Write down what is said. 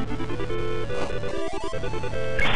Oh, my God.